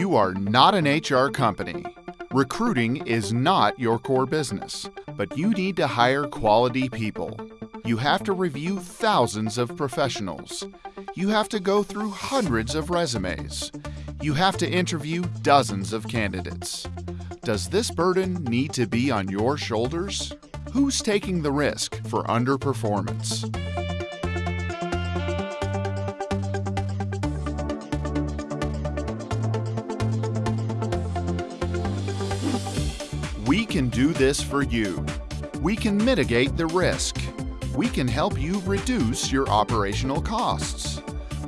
You are not an HR company. Recruiting is not your core business, but you need to hire quality people. You have to review thousands of professionals. You have to go through hundreds of resumes. You have to interview dozens of candidates. Does this burden need to be on your shoulders? Who's taking the risk for underperformance? Can do this for you. We can mitigate the risk. We can help you reduce your operational costs.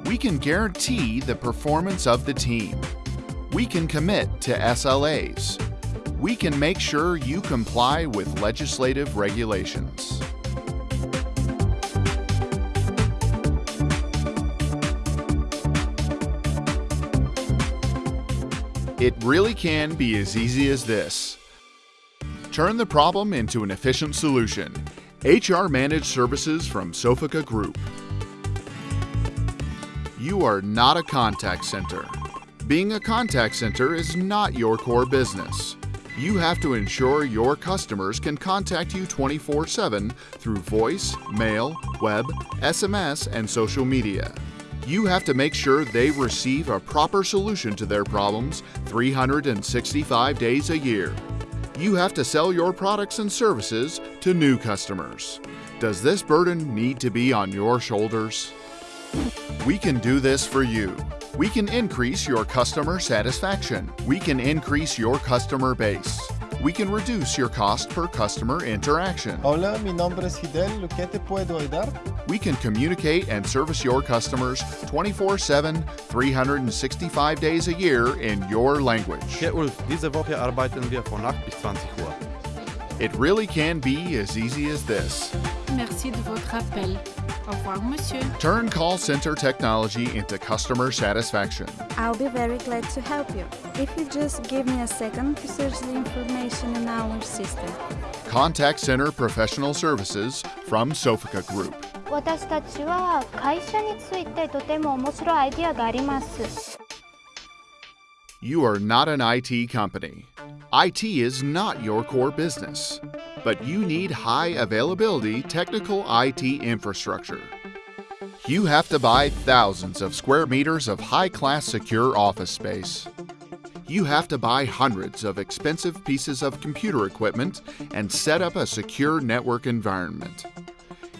We can guarantee the performance of the team. We can commit to SLAs. We can make sure you comply with legislative regulations. It really can be as easy as this. Turn the problem into an efficient solution. HR Managed Services from Sofica Group. You are not a contact center. Being a contact center is not your core business. You have to ensure your customers can contact you 24 7 through voice, mail, web, SMS, and social media. You have to make sure they receive a proper solution to their problems 365 days a year. You have to sell your products and services to new customers. Does this burden need to be on your shoulders? We can do this for you. We can increase your customer satisfaction. We can increase your customer base. We can reduce your cost per customer interaction. Hola, mi nombre es Fidel. ¿Qué te puedo ayudar? We can communicate and service your customers 24 7, 365 days a year in your language. Herr Ulf, diese Woche arbeiten wir von 8 bis 20 Uhr. It really can be as easy as this. Merci de votre appel. Au revoir, monsieur. Turn call center technology into customer satisfaction. I'll be very glad to help you. If you just give me a second to search the information in our system. Contact Center Professional Services from Sofica Group. 私たちは会社についてとても面白いアイディアがあります。 You are not an IT company. IT is not your core business, but you need high availability technical IT infrastructure. You have to buy thousands of square meters of high class secure office space. You have to buy hundreds of expensive pieces of computer equipment and set up a secure network environment.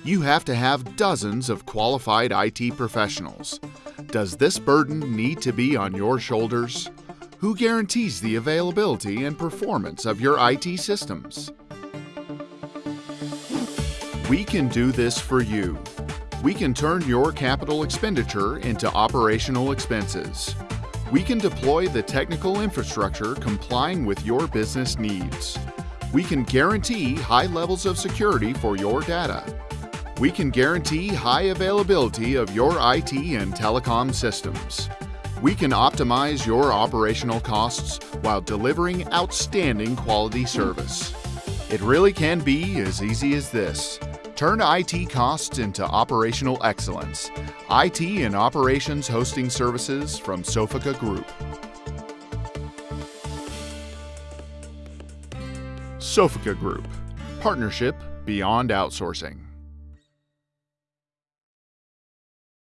You have to have dozens of qualified IT professionals. Does this burden need to be on your shoulders? Who guarantees the availability and performance of your IT systems? We can do this for you. We can turn your capital expenditure into operational expenses. We can deploy the technical infrastructure complying with your business needs. We can guarantee high levels of security for your data. We can guarantee high availability of your IT and telecom systems. We can optimize your operational costs while delivering outstanding quality service. It really can be as easy as this. Turn IT costs into operational excellence. IT and operations hosting services from Sofica Group. Sofica Group. Partnership beyond outsourcing.